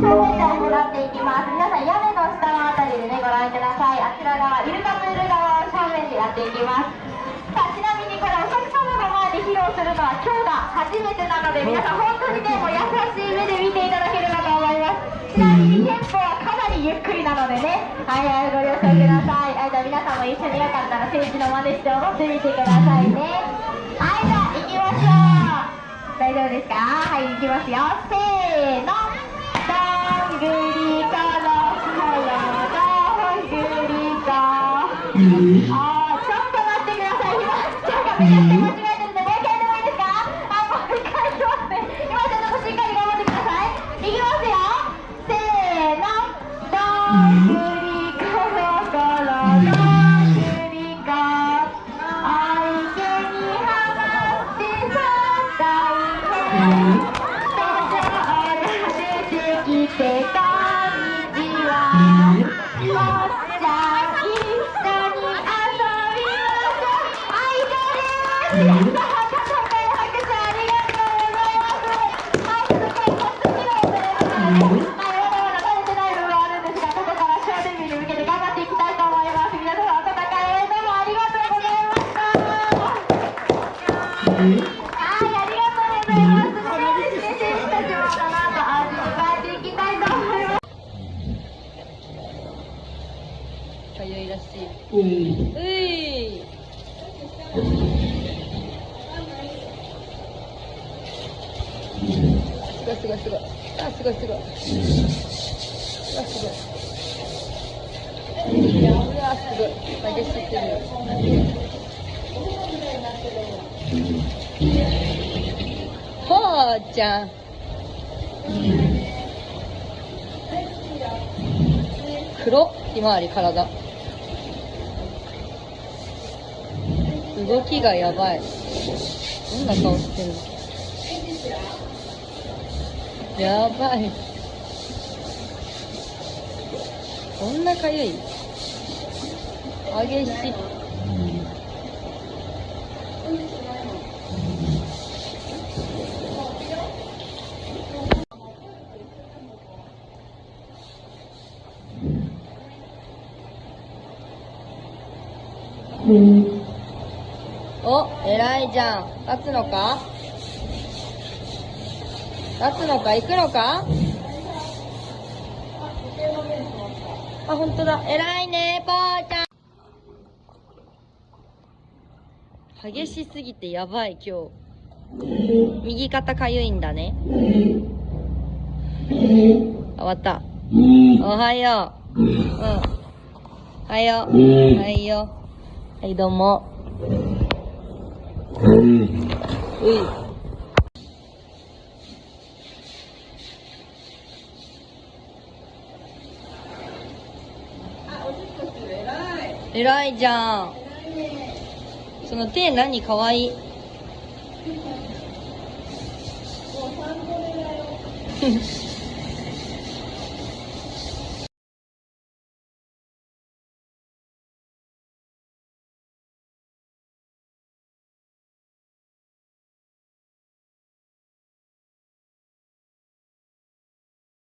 正面台になっていきます皆さん屋根の下のあたりでねご覧くださいあちら側イルカプール側を正面でやっていきます。さあちなみにこれお客様の前で披露するのは今日が初めてなので皆さん本当にねもう優しい目で見ていただければと思います。ちなみにテンポはかなりゆっくりなのでねはいはいご了承くださいはいじゃあ皆さんも一緒によかったら政治の真似して踊ってみてくださいねはいじゃあ行きましょう大丈夫ですかはい行きますよ。あちょっと待ってください今ちょっとめちゃくちゃ間違えてるん。でもう一回でもいいですかあもう一回いますね今ちょっとしっかり頑張ってくださいいきますよせーのどん。ぐりころころどんぐりこあいけにはまってさったかゆいらしい。う。い。すごいすごいすごい。あ、すごいすごい。うわ、すごい。うわ、すごい。激しすぎる。ほーちゃん。黒ひまわり体。動きがやばい。どんな顔してる？のやばい。こんなかゆい？激しい。お、偉いじゃん。立つのか？立つのか？行くのか？あ、ほんとだ。偉いね、ぽーちゃん。激しすぎてやばい、今日。右肩かゆいんだね。あ終わった。おはよう。うん。おはよう。はいよ。はい、どうも。うい。偉いじゃん。その手何かわいい。